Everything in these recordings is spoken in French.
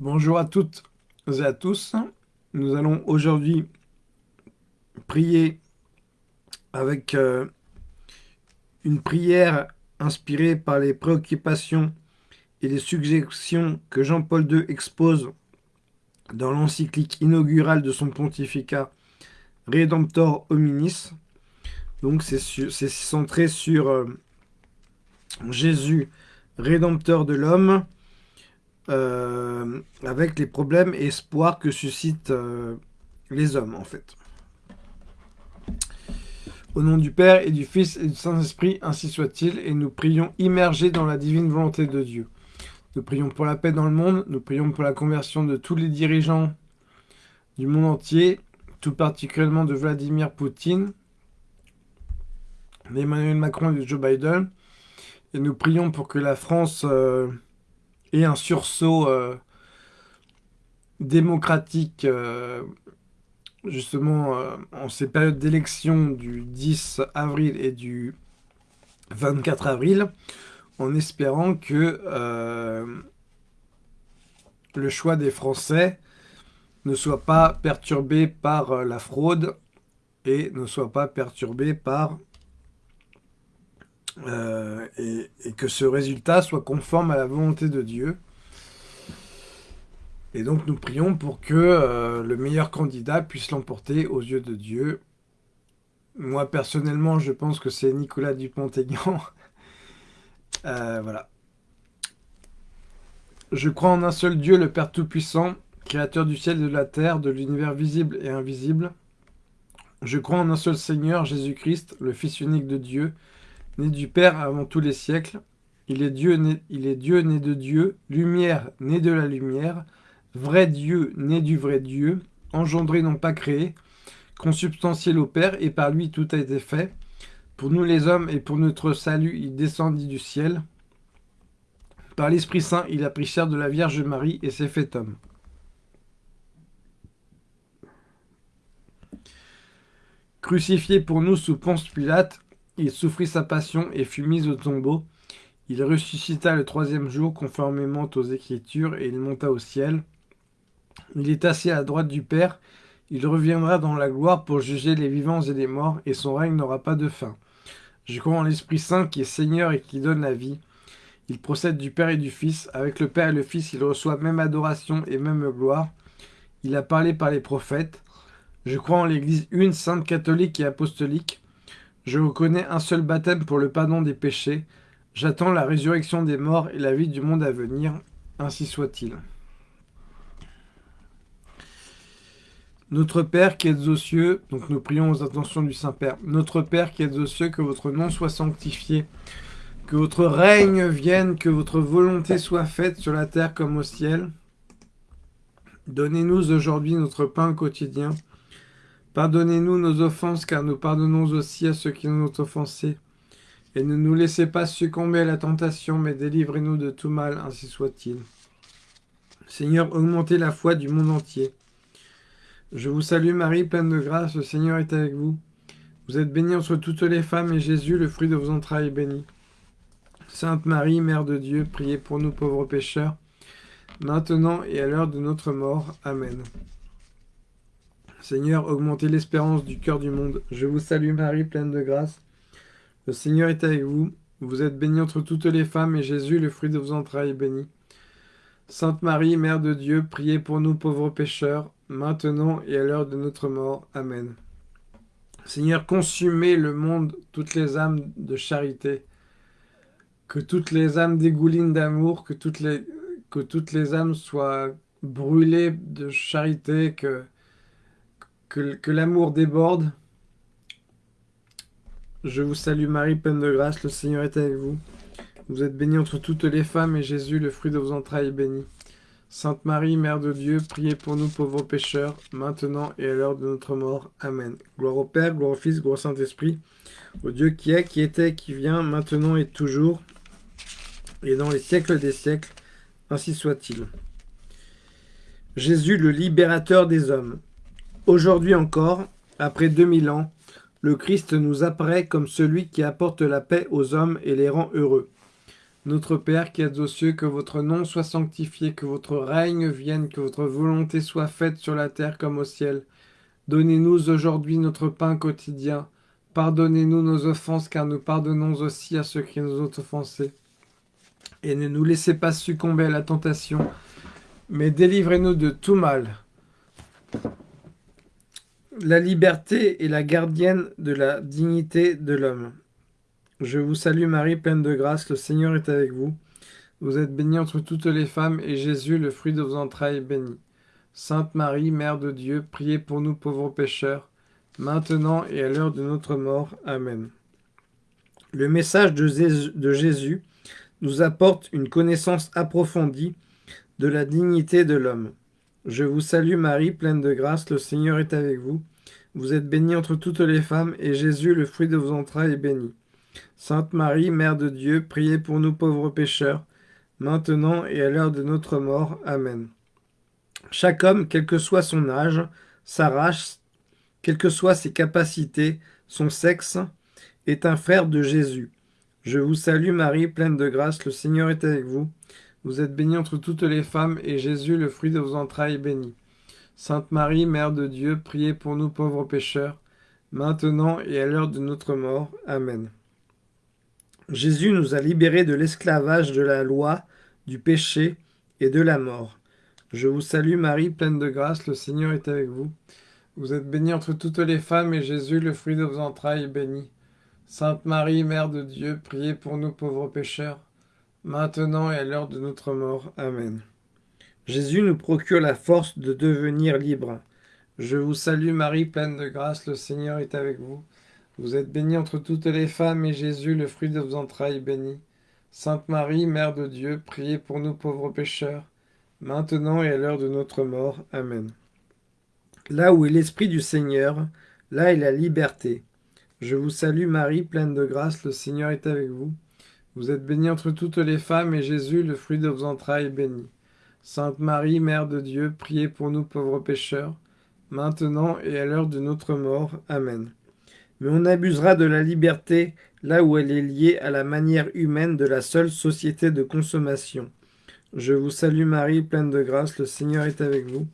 Bonjour à toutes et à tous. Nous allons aujourd'hui prier avec euh, une prière inspirée par les préoccupations et les suggestions que Jean-Paul II expose dans l'encyclique inaugurale de son pontificat Redemptor hominis. Donc c'est centré sur euh, Jésus, rédempteur de l'homme, euh, avec les problèmes et espoirs que suscitent euh, les hommes, en fait. Au nom du Père et du Fils et du Saint-Esprit, ainsi soit-il, et nous prions immergés dans la divine volonté de Dieu. Nous prions pour la paix dans le monde, nous prions pour la conversion de tous les dirigeants du monde entier, tout particulièrement de Vladimir Poutine, d'Emmanuel Macron et de Joe Biden. Et nous prions pour que la France euh, ait un sursaut euh, démocratique, euh, justement, en ces périodes d'élection du 10 avril et du 24 avril, en espérant que le choix des Français ne soit pas perturbé par la fraude et ne soit pas perturbé par euh, et, que ce résultat soit conforme à la volonté de Dieu. Et donc nous prions pour que euh, le meilleur candidat puisse l'emporter aux yeux de Dieu. Moi personnellement, je pense que c'est Nicolas Dupont-Aignan. Euh, voilà. Je crois en un seul Dieu, le Père Tout-Puissant, Créateur du ciel et de la terre, de l'univers visible et invisible. Je crois en un seul Seigneur, Jésus-Christ, le Fils unique de Dieu, né du Père avant tous les siècles. Il est Dieu né, il est Dieu né de Dieu, lumière né de la lumière, vrai Dieu né du vrai Dieu, engendré non pas créé, consubstantiel au Père, et par lui tout a été fait. Pour nous les hommes et pour notre salut, il descendit du ciel. Par l'Esprit Saint, il a pris chair de la Vierge Marie et s'est fait homme. Crucifié pour nous sous Ponce Pilate, il souffrit sa passion et fut mis au tombeau. Il ressuscita le troisième jour conformément aux Écritures et il monta au ciel. Il est assis à la droite du Père. Il reviendra dans la gloire pour juger les vivants et les morts et son règne n'aura pas de fin. Je crois en l'Esprit Saint qui est Seigneur et qui donne la vie. Il procède du Père et du Fils. Avec le Père et le Fils, il reçoit même adoration et même gloire. Il a parlé par les prophètes. Je crois en l'Église une, sainte catholique et apostolique. Je reconnais un seul baptême pour le pardon des péchés. J'attends la résurrection des morts et la vie du monde à venir. Ainsi soit-il. Notre Père qui êtes aux cieux, donc nous prions aux intentions du Saint-Père. Notre Père qui êtes aux cieux, que votre nom soit sanctifié, que votre règne vienne, que votre volonté soit faite sur la terre comme au ciel. Donnez-nous aujourd'hui notre pain quotidien. Pardonnez-nous nos offenses, car nous pardonnons aussi à ceux qui nous ont offensés. Et ne nous laissez pas succomber à la tentation, mais délivrez-nous de tout mal, ainsi soit-il. Seigneur, augmentez la foi du monde entier. Je vous salue Marie, pleine de grâce, le Seigneur est avec vous. Vous êtes bénie entre toutes les femmes, et Jésus, le fruit de vos entrailles, est béni. Sainte Marie, Mère de Dieu, priez pour nous pauvres pécheurs, maintenant et à l'heure de notre mort. Amen. Seigneur, augmentez l'espérance du cœur du monde. Je vous salue Marie, pleine de grâce. Le Seigneur est avec vous. Vous êtes bénie entre toutes les femmes, et Jésus, le fruit de vos entrailles, est béni. Sainte Marie, Mère de Dieu, priez pour nous pauvres pécheurs, maintenant et à l'heure de notre mort. Amen. Seigneur, consumez le monde, toutes les âmes de charité, que toutes les âmes dégoulinent d'amour, que toutes les, que toutes les âmes soient brûlées de charité, que que, l'amour déborde. Je vous salue Marie, pleine de grâce, le Seigneur est avec vous. Vous êtes bénie entre toutes les femmes, et Jésus, le fruit de vos entrailles, est béni. Sainte Marie, Mère de Dieu, priez pour nous pauvres pécheurs, maintenant et à l'heure de notre mort. Amen. Gloire au Père, gloire au Fils, gloire au Saint-Esprit, au Dieu qui est, qui était, qui vient, maintenant et toujours, et dans les siècles des siècles. Ainsi soit-il. Jésus, le libérateur des hommes. Aujourd'hui encore, après 2000 ans, le Christ nous apparaît comme celui qui apporte la paix aux hommes et les rend heureux. Notre Père qui êtes aux cieux, que votre nom soit sanctifié, que votre règne vienne, que votre volonté soit faite sur la terre comme au ciel. Donnez-nous aujourd'hui notre pain quotidien. Pardonnez-nous nos offenses, car nous pardonnons aussi à ceux qui nous ont offensés. Et ne nous laissez pas succomber à la tentation, mais délivrez-nous de tout mal. La liberté est la gardienne de la dignité de l'homme. Je vous salue Marie, pleine de grâce, le Seigneur est avec vous. Vous êtes bénie entre toutes les femmes, et Jésus, le fruit de vos entrailles, est béni. Sainte Marie, Mère de Dieu, priez pour nous pauvres pécheurs, maintenant et à l'heure de notre mort. Amen. Le message de Jésus nous apporte une connaissance approfondie de la dignité de l'homme. Je vous salue Marie, pleine de grâce, le Seigneur est avec vous. Vous êtes bénie entre toutes les femmes, et Jésus, le fruit de vos entrailles, est béni. Sainte Marie, Mère de Dieu, priez pour nous pauvres pécheurs, maintenant et à l'heure de notre mort. Amen. Chaque homme, quel que soit son âge, sa race, quelles que soient ses capacités, son sexe, est un frère de Jésus. Je vous salue Marie, pleine de grâce, le Seigneur est avec vous. Vous êtes bénie entre toutes les femmes, et Jésus, le fruit de vos entrailles, est béni. Sainte Marie, Mère de Dieu, priez pour nous pauvres pécheurs, maintenant et à l'heure de notre mort. Amen. Jésus nous a libérés de l'esclavage de la loi, du péché et de la mort. Je vous salue Marie, pleine de grâce, le Seigneur est avec vous. Vous êtes bénie entre toutes les femmes, et Jésus, le fruit de vos entrailles, est béni. Sainte Marie, Mère de Dieu, priez pour nous pauvres pécheurs, maintenant et à l'heure de notre mort. Amen. Jésus nous procure la force de devenir libres. Je vous salue Marie, pleine de grâce, le Seigneur est avec vous. Vous êtes bénie entre toutes les femmes, et Jésus, le fruit de vos entrailles, est béni. Sainte Marie, Mère de Dieu, priez pour nous pauvres pécheurs, maintenant et à l'heure de notre mort. Amen. Là où est l'Esprit du Seigneur, là est la liberté. Je vous salue Marie, pleine de grâce, le Seigneur est avec vous. Vous êtes bénie entre toutes les femmes, et Jésus, le fruit de vos entrailles, est béni. Sainte Marie, Mère de Dieu, priez pour nous pauvres pécheurs, maintenant et à l'heure de notre mort. Amen mais on abusera de la liberté là où elle est liée à la manière humaine de la seule société de consommation. Je vous salue Marie, pleine de grâce, le Seigneur est avec vous.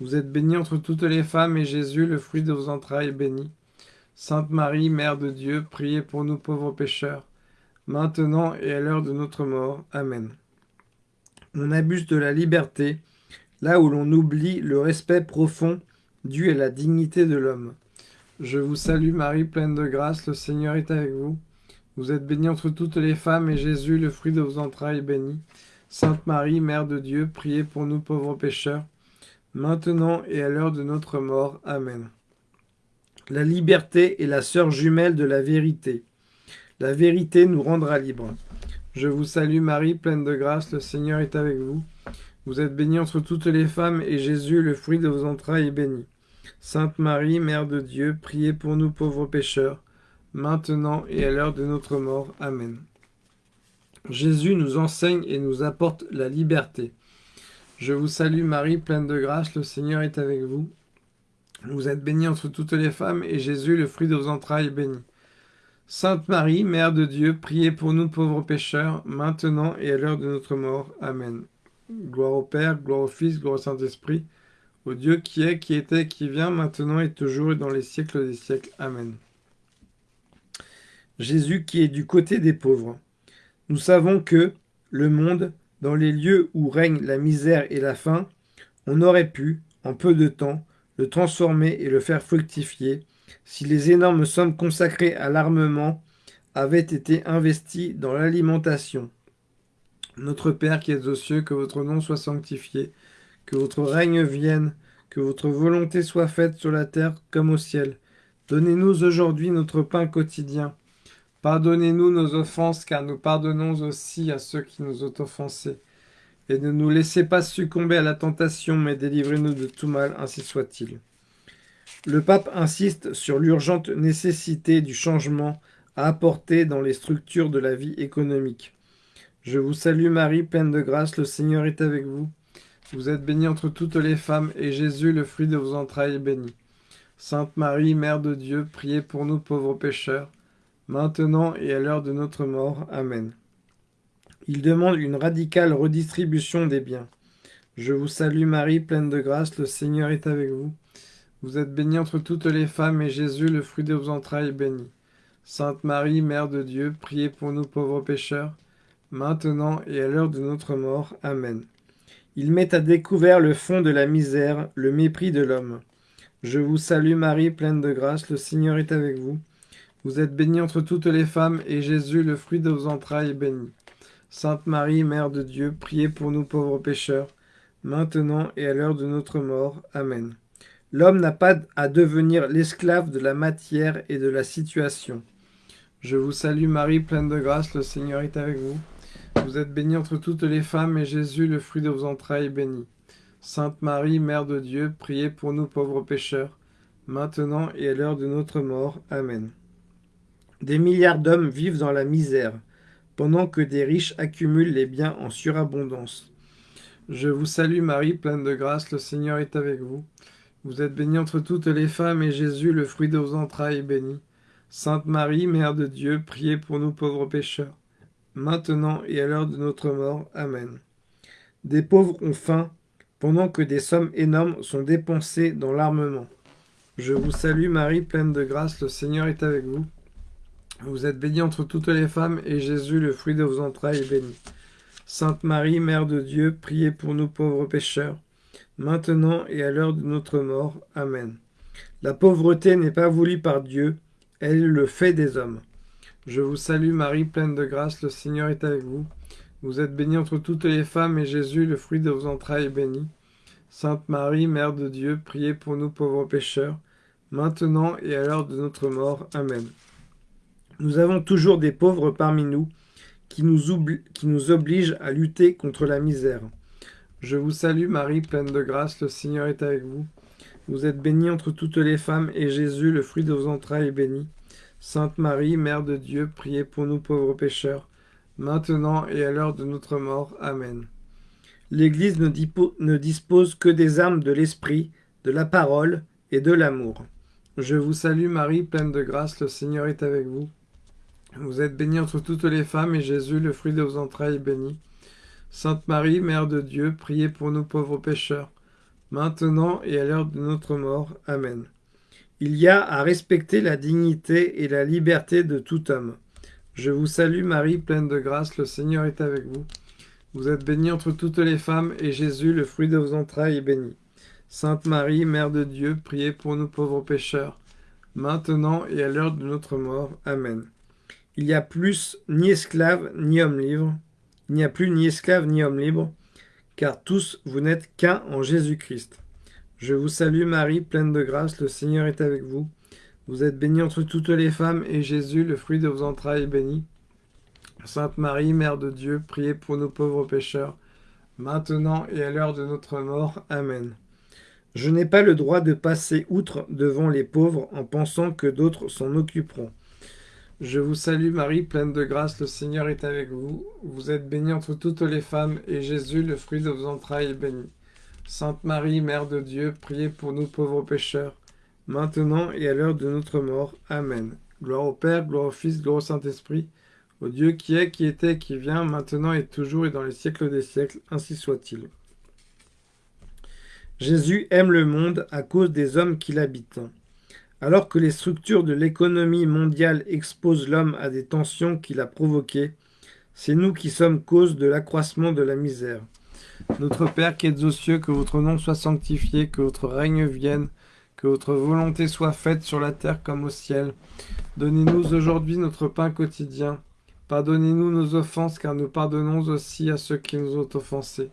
Vous êtes bénie entre toutes les femmes, et Jésus, le fruit de vos entrailles, est béni. Sainte Marie, Mère de Dieu, priez pour nous pauvres pécheurs, maintenant et à l'heure de notre mort. Amen. On abuse de la liberté là où l'on oublie le respect profond dû à la dignité de l'homme. Je vous salue Marie, pleine de grâce, le Seigneur est avec vous. Vous êtes bénie entre toutes les femmes, et Jésus, le fruit de vos entrailles, est béni. Sainte Marie, Mère de Dieu, priez pour nous pauvres pécheurs, maintenant et à l'heure de notre mort. Amen. La liberté est la sœur jumelle de la vérité. La vérité nous rendra libres. Je vous salue Marie, pleine de grâce, le Seigneur est avec vous. Vous êtes bénie entre toutes les femmes, et Jésus, le fruit de vos entrailles, est béni. Sainte Marie, Mère de Dieu, priez pour nous pauvres pécheurs, maintenant et à l'heure de notre mort. Amen. Jésus nous enseigne et nous apporte la liberté. Je vous salue Marie, pleine de grâce, le Seigneur est avec vous. Vous êtes bénie entre toutes les femmes, et Jésus, le fruit de vos entrailles, est béni. Sainte Marie, Mère de Dieu, priez pour nous pauvres pécheurs, maintenant et à l'heure de notre mort. Amen. Gloire au Père, gloire au Fils, gloire au Saint-Esprit, au Dieu qui est, qui était, qui vient, maintenant et toujours et dans les siècles des siècles. Amen. Jésus qui est du côté des pauvres. Nous savons que le monde, dans les lieux où règne la misère et la faim, on aurait pu, en peu de temps, le transformer et le faire fructifier si les énormes sommes consacrées à l'armement avaient été investies dans l'alimentation. Notre Père qui es aux cieux, que votre nom soit sanctifié, que votre règne vienne, que votre volonté soit faite sur la terre comme au ciel. Donnez-nous aujourd'hui notre pain quotidien. Pardonnez-nous nos offenses, car nous pardonnons aussi à ceux qui nous ont offensés. Et ne nous laissez pas succomber à la tentation, mais délivrez-nous de tout mal, ainsi soit-il. Le pape insiste sur l'urgente nécessité du changement à apporter dans les structures de la vie économique. Je vous salue Marie, pleine de grâce, le Seigneur est avec vous. Vous êtes bénie entre toutes les femmes, et Jésus, le fruit de vos entrailles, est béni. Sainte Marie, Mère de Dieu, priez pour nous pauvres pécheurs, maintenant et à l'heure de notre mort. Amen. Il demande une radicale redistribution des biens. Je vous salue Marie, pleine de grâce, le Seigneur est avec vous. Vous êtes bénie entre toutes les femmes, et Jésus, le fruit de vos entrailles, est béni. Sainte Marie, Mère de Dieu, priez pour nous pauvres pécheurs, maintenant et à l'heure de notre mort. Amen. Il met à découvert le fond de la misère, le mépris de l'homme. Je vous salue Marie, pleine de grâce, le Seigneur est avec vous. Vous êtes bénie entre toutes les femmes, et Jésus, le fruit de vos entrailles, est béni. Sainte Marie, Mère de Dieu, priez pour nous pauvres pécheurs, maintenant et à l'heure de notre mort. Amen. L'homme n'a pas à devenir l'esclave de la matière et de la situation. Je vous salue Marie, pleine de grâce, le Seigneur est avec vous. Vous êtes bénie entre toutes les femmes, et Jésus, le fruit de vos entrailles, est béni. Sainte Marie, Mère de Dieu, priez pour nous pauvres pécheurs, maintenant et à l'heure de notre mort. Amen. Des milliards d'hommes vivent dans la misère pendant que des riches accumulent les biens en surabondance. Je vous salue Marie, pleine de grâce, le Seigneur est avec vous. Vous êtes bénie entre toutes les femmes, et Jésus, le fruit de vos entrailles, est béni. Sainte Marie, Mère de Dieu, priez pour nous pauvres pécheurs, maintenant et à l'heure de notre mort. Amen. Des pauvres ont faim, pendant que des sommes énormes sont dépensées dans l'armement. Je vous salue Marie, pleine de grâce, le Seigneur est avec vous. Vous êtes bénie entre toutes les femmes, et Jésus, le fruit de vos entrailles, est béni. Sainte Marie, Mère de Dieu, priez pour nous pauvres pécheurs, maintenant et à l'heure de notre mort. Amen. La pauvreté n'est pas voulue par Dieu, elle le fait des hommes. Je vous salue Marie, pleine de grâce, le Seigneur est avec vous. Vous êtes bénie entre toutes les femmes, et Jésus, le fruit de vos entrailles, est béni. Sainte Marie, Mère de Dieu, priez pour nous pauvres pécheurs, maintenant et à l'heure de notre mort. Amen. Nous avons toujours des pauvres parmi nous, qui nous obligent à lutter contre la misère. Je vous salue Marie, pleine de grâce, le Seigneur est avec vous. Vous êtes bénie entre toutes les femmes, et Jésus, le fruit de vos entrailles, est béni. Sainte Marie, Mère de Dieu, priez pour nous pauvres pécheurs, maintenant et à l'heure de notre mort. Amen. L'Église ne, dispose que des armes de l'Esprit, de la parole et de l'amour. Je vous salue Marie, pleine de grâce, le Seigneur est avec vous. Vous êtes bénie entre toutes les femmes, et Jésus, le fruit de vos entrailles, est béni. Sainte Marie, Mère de Dieu, priez pour nous pauvres pécheurs, maintenant et à l'heure de notre mort. Amen. Il y a à respecter la dignité et la liberté de tout homme. Je vous salue Marie, pleine de grâce, le Seigneur est avec vous. Vous êtes bénie entre toutes les femmes, et Jésus, le fruit de vos entrailles, est béni. Sainte Marie, Mère de Dieu, priez pour nous pauvres pécheurs, maintenant et à l'heure de notre mort. Amen. Il n'y a plus ni esclave ni homme libre. Il n'y a plus ni esclave ni homme libre, car tous vous n'êtes qu'un en Jésus-Christ. Je vous salue Marie, pleine de grâce, le Seigneur est avec vous. Vous êtes bénie entre toutes les femmes, et Jésus, le fruit de vos entrailles, est béni. Sainte Marie, Mère de Dieu, priez pour nos pauvres pécheurs, maintenant et à l'heure de notre mort. Amen. Je n'ai pas le droit de passer outre devant les pauvres en pensant que d'autres s'en occuperont. Je vous salue Marie, pleine de grâce, le Seigneur est avec vous. Vous êtes bénie entre toutes les femmes, et Jésus, le fruit de vos entrailles, est béni. Sainte Marie, Mère de Dieu, priez pour nous pauvres pécheurs, maintenant et à l'heure de notre mort. Amen. Gloire au Père, gloire au Fils, gloire au Saint-Esprit, au Dieu qui est, qui était, qui vient, maintenant et toujours et dans les siècles des siècles, ainsi soit-il. Jésus aime le monde à cause des hommes qui l'habitent. Alors que les structures de l'économie mondiale exposent l'homme à des tensions qu'il a provoquées, c'est nous qui sommes cause de l'accroissement de la misère. Notre Père qui êtes aux cieux, que votre nom soit sanctifié, que votre règne vienne, que votre volonté soit faite sur la terre comme au ciel. Donnez-nous aujourd'hui notre pain quotidien. Pardonnez-nous nos offenses, car nous pardonnons aussi à ceux qui nous ont offensés.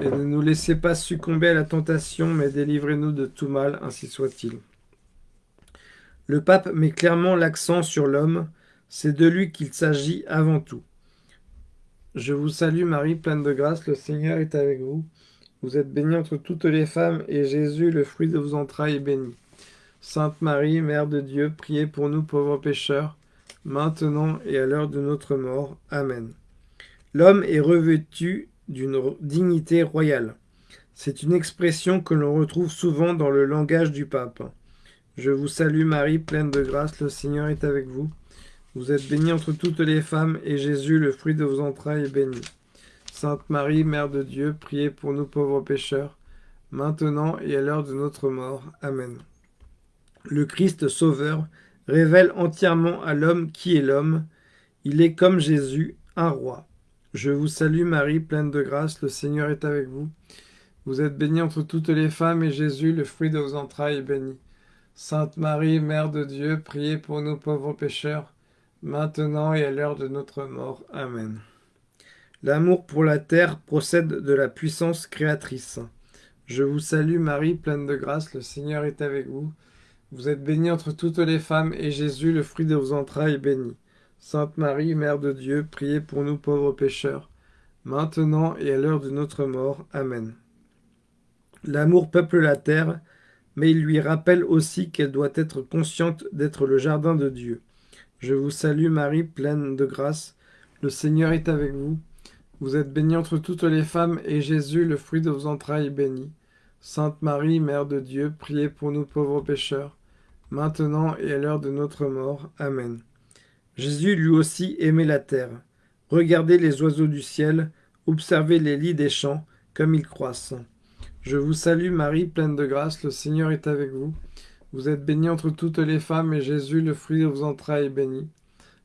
Et ne nous laissez pas succomber à la tentation, mais délivrez-nous de tout mal, ainsi soit-il. Le pape met clairement l'accent sur l'homme, c'est de lui qu'il s'agit avant tout. Je vous salue Marie, pleine de grâce, le Seigneur est avec vous. Vous êtes bénie entre toutes les femmes, et Jésus, le fruit de vos entrailles, est béni. Sainte Marie, Mère de Dieu, priez pour nous pauvres pécheurs, maintenant et à l'heure de notre mort. Amen. L'homme est revêtu d'une dignité royale. C'est une expression que l'on retrouve souvent dans le langage du pape. Je vous salue Marie, pleine de grâce, le Seigneur est avec vous. Vous êtes bénie entre toutes les femmes, et Jésus, le fruit de vos entrailles, est béni. Sainte Marie, Mère de Dieu, priez pour nous pauvres pécheurs, maintenant et à l'heure de notre mort. Amen. Le Christ Sauveur révèle entièrement à l'homme qui est l'homme. Il est comme Jésus, un roi. Je vous salue Marie, pleine de grâce, le Seigneur est avec vous. Vous êtes bénie entre toutes les femmes, et Jésus, le fruit de vos entrailles, est béni. Sainte Marie, Mère de Dieu, priez pour nous pauvres pécheurs, maintenant et à l'heure de notre mort. Amen. L'amour pour la terre procède de la puissance créatrice. Je vous salue Marie, pleine de grâce, le Seigneur est avec vous. Vous êtes bénie entre toutes les femmes, et Jésus, le fruit de vos entrailles, est béni. Sainte Marie, Mère de Dieu, priez pour nous pauvres pécheurs, maintenant et à l'heure de notre mort. Amen. L'amour peuple la terre, mais il lui rappelle aussi qu'elle doit être consciente d'être le jardin de Dieu. Je vous salue Marie, pleine de grâce, le Seigneur est avec vous. Vous êtes bénie entre toutes les femmes, et Jésus, le fruit de vos entrailles, est béni. Sainte Marie, Mère de Dieu, priez pour nous pauvres pécheurs, maintenant et à l'heure de notre mort. Amen. Jésus lui aussi aimait la terre. Regardez les oiseaux du ciel, observez les lits des champs, comme ils croissent. Je vous salue Marie, pleine de grâce, le Seigneur est avec vous. Vous êtes bénie entre toutes les femmes, et Jésus, le fruit de vos entrailles, est béni.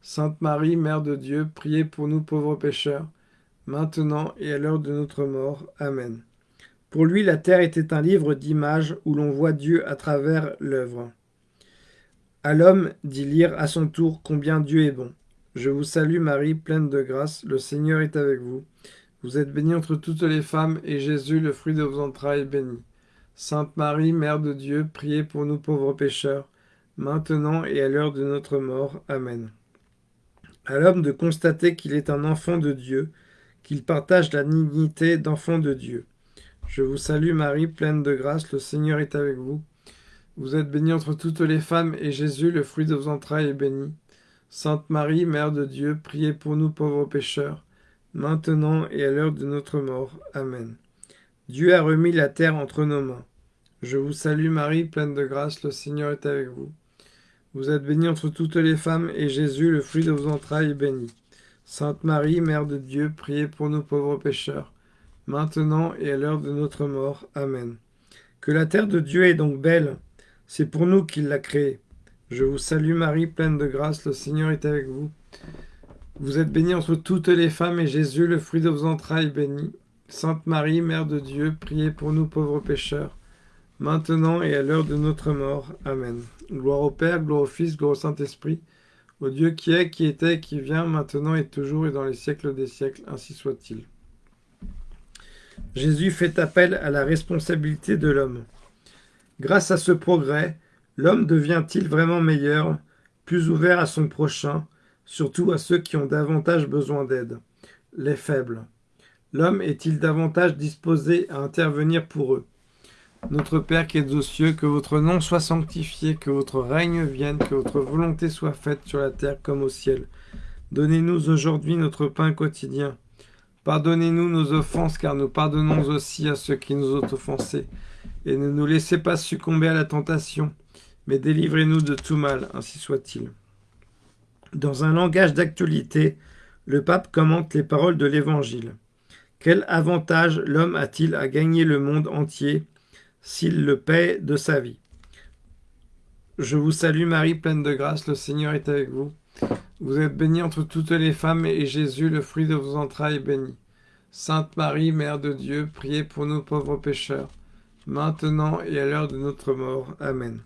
Sainte Marie, Mère de Dieu, priez pour nous pauvres pécheurs, maintenant et à l'heure de notre mort. Amen. Pour lui, la terre était un livre d'images où l'on voit Dieu à travers l'œuvre. À l'homme d'y lire à son tour combien Dieu est bon. Je vous salue Marie, pleine de grâce, le Seigneur est avec vous. Vous êtes bénie entre toutes les femmes, et Jésus, le fruit de vos entrailles, est béni. Sainte Marie, Mère de Dieu, priez pour nous pauvres pécheurs, maintenant et à l'heure de notre mort. Amen. À l'homme de constater qu'il est un enfant de Dieu, qu'il partage la dignité d'enfant de Dieu. Je vous salue Marie, pleine de grâce, le Seigneur est avec vous. Vous êtes bénie entre toutes les femmes, et Jésus, le fruit de vos entrailles, est béni. Sainte Marie, Mère de Dieu, priez pour nous pauvres pécheurs, maintenant et à l'heure de notre mort. Amen. Dieu a remis la terre entre nos mains. Je vous salue Marie, pleine de grâce, le Seigneur est avec vous. Vous êtes bénie entre toutes les femmes, et Jésus, le fruit de vos entrailles, est béni. Sainte Marie, Mère de Dieu, priez pour nous pauvres pécheurs, maintenant et à l'heure de notre mort. Amen. Que la terre de Dieu est donc belle, c'est pour nous qu'il l'a créée. Je vous salue Marie, pleine de grâce, le Seigneur est avec vous. Vous êtes bénie entre toutes les femmes, et Jésus, le fruit de vos entrailles, béni. Sainte Marie, Mère de Dieu, priez pour nous pauvres pécheurs, maintenant et à l'heure de notre mort. Amen. Gloire au Père, gloire au Fils, gloire au Saint-Esprit, au Dieu qui est, qui était, qui vient, maintenant et toujours et dans les siècles des siècles, ainsi soit-il. Jésus fait appel à la responsabilité de l'homme. Grâce à ce progrès, l'homme devient-il vraiment meilleur, plus ouvert à son prochain, surtout à ceux qui ont davantage besoin d'aide, les faibles L'homme est-il davantage disposé à intervenir pour eux? Notre Père qui es aux cieux, que votre nom soit sanctifié, que votre règne vienne, que votre volonté soit faite sur la terre comme au ciel. Donnez-nous aujourd'hui notre pain quotidien. Pardonnez-nous nos offenses, car nous pardonnons aussi à ceux qui nous ont offensés et ne nous laissez pas succomber à la tentation, mais délivrez-nous de tout mal, ainsi soit-il. Dans un langage d'actualité, le pape commente les paroles de l'Évangile. Quel avantage l'homme a-t-il à gagner le monde entier s'il le paie de sa vie? Je vous salue Marie, pleine de grâce, le Seigneur est avec vous. Vous êtes bénie entre toutes les femmes, et Jésus, le fruit de vos entrailles, est béni. Sainte Marie, Mère de Dieu, priez pour nous pauvres pécheurs, maintenant et à l'heure de notre mort. Amen.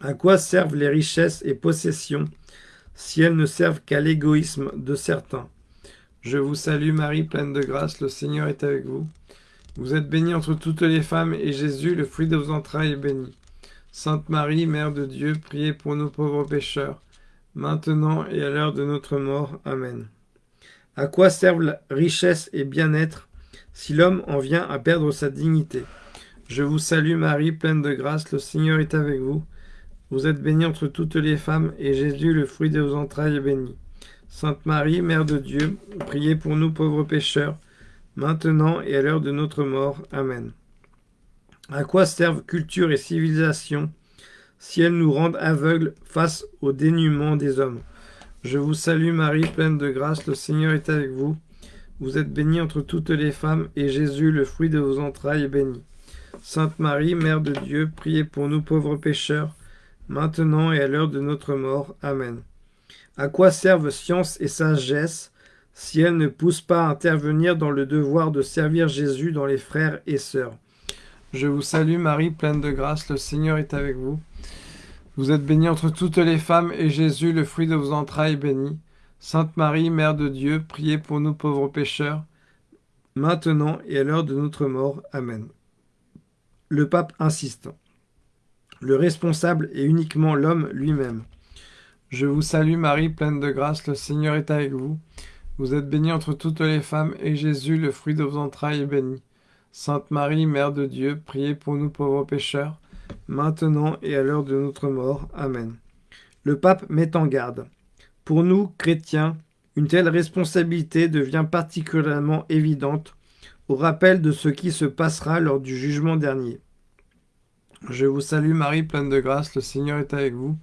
À quoi servent les richesses et possessions si elles ne servent qu'à l'égoïsme de certains Je vous salue Marie, pleine de grâce, le Seigneur est avec vous. Vous êtes bénie entre toutes les femmes, et Jésus, le fruit de vos entrailles, est béni. Sainte Marie, Mère de Dieu, priez pour nous pauvres pécheurs, maintenant et à l'heure de notre mort. Amen. À quoi servent la richesse et bien-être si l'homme en vient à perdre sa dignité? Je vous salue Marie, pleine de grâce, le Seigneur est avec vous. Vous êtes bénie entre toutes les femmes, et Jésus, le fruit de vos entrailles, est béni. Sainte Marie, Mère de Dieu, priez pour nous pauvres pécheurs, maintenant et à l'heure de notre mort. Amen. À quoi servent culture et civilisation si elles nous rendent aveugles face au dénuement des hommes? Je vous salue Marie, pleine de grâce, le Seigneur est avec vous. Vous êtes bénie entre toutes les femmes, et Jésus, le fruit de vos entrailles, est béni. Sainte Marie, Mère de Dieu, priez pour nous pauvres pécheurs, maintenant et à l'heure de notre mort. Amen. À quoi servent science et sagesse si elles ne poussent pas à intervenir dans le devoir de servir Jésus dans les frères et sœurs? Je vous salue Marie, pleine de grâce, le Seigneur est avec vous. Vous êtes bénie entre toutes les femmes, et Jésus, le fruit de vos entrailles, est béni. Sainte Marie, Mère de Dieu, priez pour nous pauvres pécheurs, maintenant et à l'heure de notre mort. Amen. Le pape insiste. Le responsable est uniquement l'homme lui-même. Je vous salue Marie, pleine de grâce, le Seigneur est avec vous. Vous êtes bénie entre toutes les femmes, et Jésus, le fruit de vos entrailles, est béni. Sainte Marie, Mère de Dieu, priez pour nous pauvres pécheurs, maintenant et à l'heure de notre mort. Amen. Le pape met en garde. Pour nous, chrétiens, une telle responsabilité devient particulièrement évidente au rappel de ce qui se passera lors du jugement dernier. Je vous salue Marie, pleine de grâce, le Seigneur est avec vous.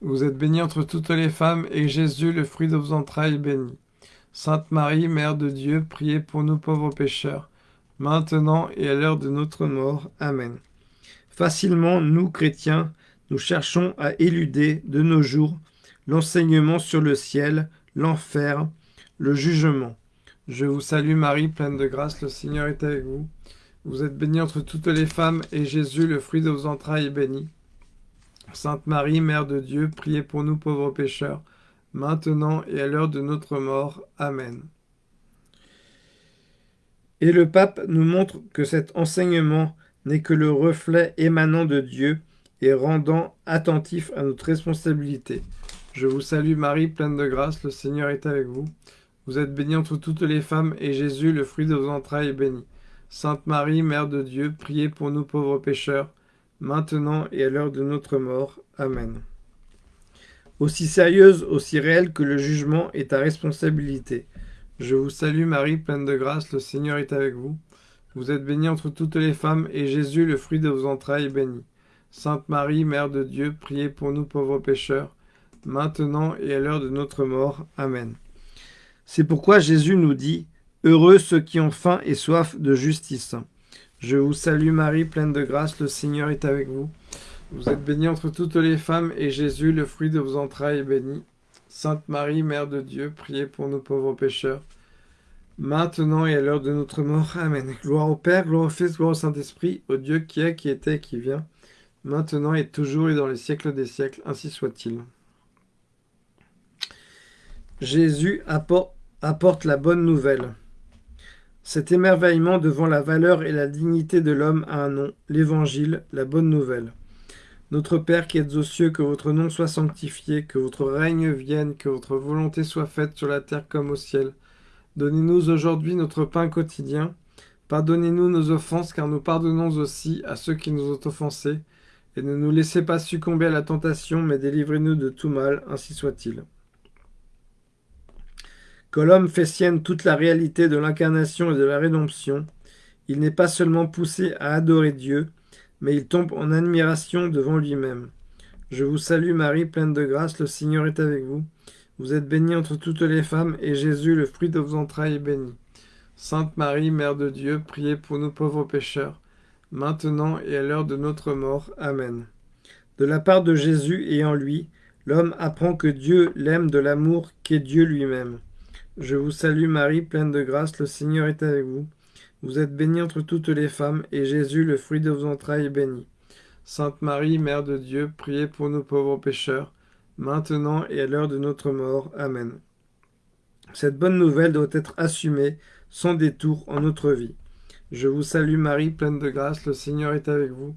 Vous êtes bénie entre toutes les femmes, et Jésus, le fruit de vos entrailles, est béni. Sainte Marie, Mère de Dieu, priez pour nous pauvres pécheurs, maintenant et à l'heure de notre mort. Amen. Facilement, nous, chrétiens, nous cherchons à éluder de nos jours l'enseignement sur le ciel, l'enfer, le jugement. Je vous salue Marie, pleine de grâce, le Seigneur est avec vous. Vous êtes bénie entre toutes les femmes, et Jésus, le fruit de vos entrailles, est béni. Sainte Marie, Mère de Dieu, priez pour nous pauvres pécheurs, maintenant et à l'heure de notre mort. Amen. Et le pape nous montre que cet enseignement n'est que le reflet émanant de Dieu et rendant attentif à notre responsabilité. Je vous salue Marie, pleine de grâce, le Seigneur est avec vous. Vous êtes bénie entre toutes les femmes, et Jésus, le fruit de vos entrailles, est béni. Sainte Marie, Mère de Dieu, priez pour nous pauvres pécheurs, maintenant et à l'heure de notre mort. Amen. Aussi sérieuse, aussi réelle que le jugement est ta responsabilité. Je vous salue Marie, pleine de grâce, le Seigneur est avec vous. Vous êtes bénie entre toutes les femmes, et Jésus, le fruit de vos entrailles, est béni. Sainte Marie, Mère de Dieu, priez pour nous pauvres pécheurs, maintenant et à l'heure de notre mort. Amen. C'est pourquoi Jésus nous dit « Heureux ceux qui ont faim et soif de justice ». Je vous salue Marie, pleine de grâce, le Seigneur est avec vous. Vous êtes bénie entre toutes les femmes, et Jésus, le fruit de vos entrailles, est béni. Sainte Marie, Mère de Dieu, priez pour nous pauvres pécheurs, maintenant et à l'heure de notre mort. Amen. Gloire au Père, gloire au Fils, gloire au Saint-Esprit, au Dieu qui est, qui était qui vient, maintenant et toujours et dans les siècles des siècles, ainsi soit-il. Jésus apporte la bonne nouvelle. Cet émerveillement devant la valeur et la dignité de l'homme a un nom, l'Évangile, la bonne nouvelle. Notre Père qui êtes aux cieux, que votre nom soit sanctifié, que votre règne vienne, que votre volonté soit faite sur la terre comme au ciel. Donnez-nous aujourd'hui notre pain quotidien. Pardonnez-nous nos offenses, car nous pardonnons aussi à ceux qui nous ont offensés. Et ne nous laissez pas succomber à la tentation, mais délivrez-nous de tout mal, ainsi soit-il. Que l'homme fait sienne toute la réalité de l'incarnation et de la rédemption, il n'est pas seulement poussé à adorer Dieu, mais il tombe en admiration devant lui-même. Je vous salue Marie, pleine de grâce, le Seigneur est avec vous. Vous êtes bénie entre toutes les femmes, et Jésus, le fruit de vos entrailles, est béni. Sainte Marie, Mère de Dieu, priez pour nous pauvres pécheurs, maintenant et à l'heure de notre mort. Amen. De la part de Jésus et en lui, l'homme apprend que Dieu l'aime de l'amour qu'est Dieu lui-même. Je vous salue Marie, pleine de grâce, le Seigneur est avec vous. Vous êtes bénie entre toutes les femmes, et Jésus, le fruit de vos entrailles, est béni. Sainte Marie, Mère de Dieu, priez pour nous pauvres pécheurs, maintenant et à l'heure de notre mort. Amen. Cette bonne nouvelle doit être assumée sans détour en notre vie. Je vous salue Marie, pleine de grâce, le Seigneur est avec vous.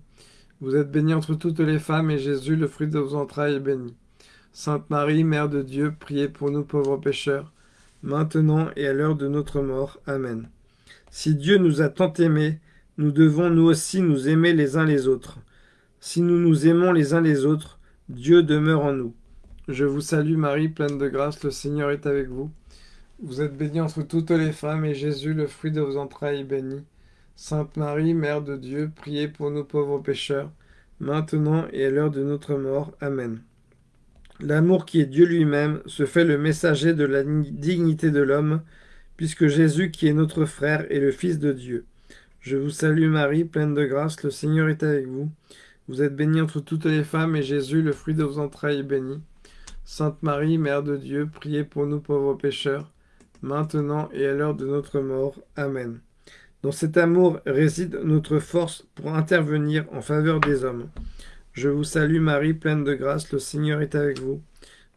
Vous êtes bénie entre toutes les femmes, et Jésus, le fruit de vos entrailles, est béni. Sainte Marie, Mère de Dieu, priez pour nous pauvres pécheurs, maintenant et à l'heure de notre mort. Amen. Si Dieu nous a tant aimés, nous devons nous aussi nous aimer les uns les autres. Si nous nous aimons les uns les autres, Dieu demeure en nous. Je vous salue Marie, pleine de grâce, le Seigneur est avec vous. Vous êtes bénie entre toutes les femmes, et Jésus, le fruit de vos entrailles, est béni. Sainte Marie, Mère de Dieu, priez pour nous pauvres pécheurs, maintenant et à l'heure de notre mort. Amen. L'amour qui est Dieu lui-même se fait le messager de la dignité de l'homme, puisque Jésus, qui est notre frère, est le Fils de Dieu. Je vous salue Marie, pleine de grâce, le Seigneur est avec vous. Vous êtes bénie entre toutes les femmes, et Jésus, le fruit de vos entrailles, est béni. Sainte Marie, Mère de Dieu, priez pour nous pauvres pécheurs, maintenant et à l'heure de notre mort. Amen. Dans cet amour réside notre force pour intervenir en faveur des hommes. Je vous salue Marie, pleine de grâce, le Seigneur est avec vous.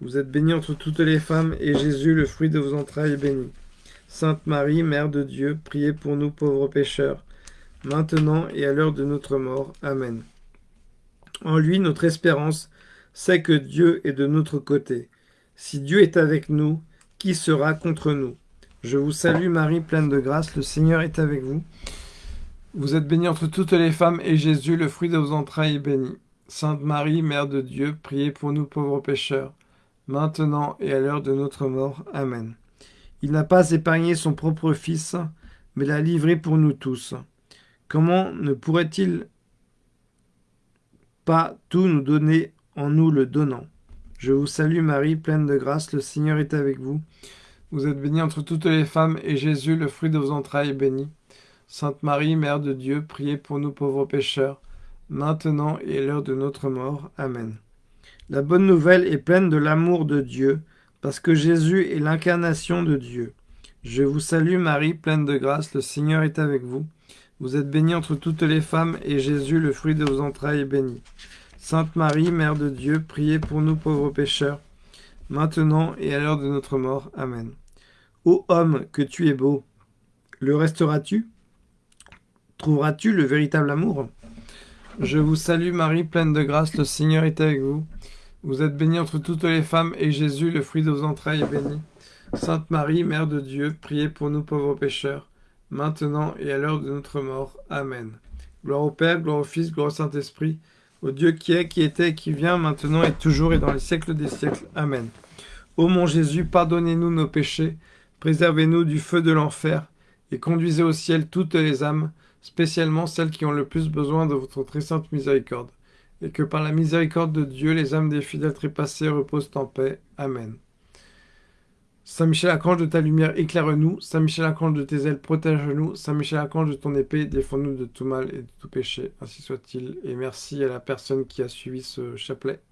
Vous êtes bénie entre toutes les femmes, et Jésus, le fruit de vos entrailles, est béni. Sainte Marie, Mère de Dieu, priez pour nous pauvres pécheurs, maintenant et à l'heure de notre mort. Amen. En lui, notre espérance, c'est que Dieu est de notre côté. Si Dieu est avec nous, qui sera contre nous? Je vous salue Marie, pleine de grâce, le Seigneur est avec vous. Vous êtes bénie entre toutes les femmes, et Jésus, le fruit de vos entrailles, est béni. Sainte Marie, Mère de Dieu, priez pour nous pauvres pécheurs, maintenant et à l'heure de notre mort. Amen. Il n'a pas épargné son propre Fils, mais l'a livré pour nous tous. Comment ne pourrait-il pas tout nous donner en nous le donnant? Je vous salue Marie, pleine de grâce, le Seigneur est avec vous. Vous êtes bénie entre toutes les femmes, et Jésus, le fruit de vos entrailles, est béni. Sainte Marie, Mère de Dieu, priez pour nous pauvres pécheurs, maintenant et à l'heure de notre mort. Amen. La bonne nouvelle est pleine de l'amour de Dieu, parce que Jésus est l'incarnation de Dieu. Je vous salue Marie, pleine de grâce, le Seigneur est avec vous. Vous êtes bénie entre toutes les femmes, et Jésus, le fruit de vos entrailles, est béni. Sainte Marie, Mère de Dieu, priez pour nous pauvres pécheurs, maintenant et à l'heure de notre mort. Amen. Ô homme, que tu es beau, le resteras-tu Trouveras-tu le véritable amour? Je vous salue Marie, pleine de grâce, le Seigneur est avec vous. Vous êtes bénie entre toutes les femmes, et Jésus, le fruit de vos entrailles, est béni. Sainte Marie, Mère de Dieu, priez pour nous pauvres pécheurs, maintenant et à l'heure de notre mort. Amen. Gloire au Père, gloire au Fils, gloire au Saint-Esprit, au Dieu qui est, qui était, qui vient, maintenant et toujours et dans les siècles des siècles. Amen. Ô mon Jésus, pardonnez-nous nos péchés, préservez-nous du feu de l'enfer, et conduisez au ciel toutes les âmes, spécialement celles qui ont le plus besoin de votre très sainte miséricorde, et que par la miséricorde de Dieu, les âmes des fidèles trépassés reposent en paix. Amen. Saint Michel Archange de ta lumière, éclaire-nous. Saint Michel Archange de tes ailes, protège-nous. Saint Michel Archange de ton épée, défends-nous de tout mal et de tout péché. Ainsi soit-il. Et merci à la personne qui a suivi ce chapelet.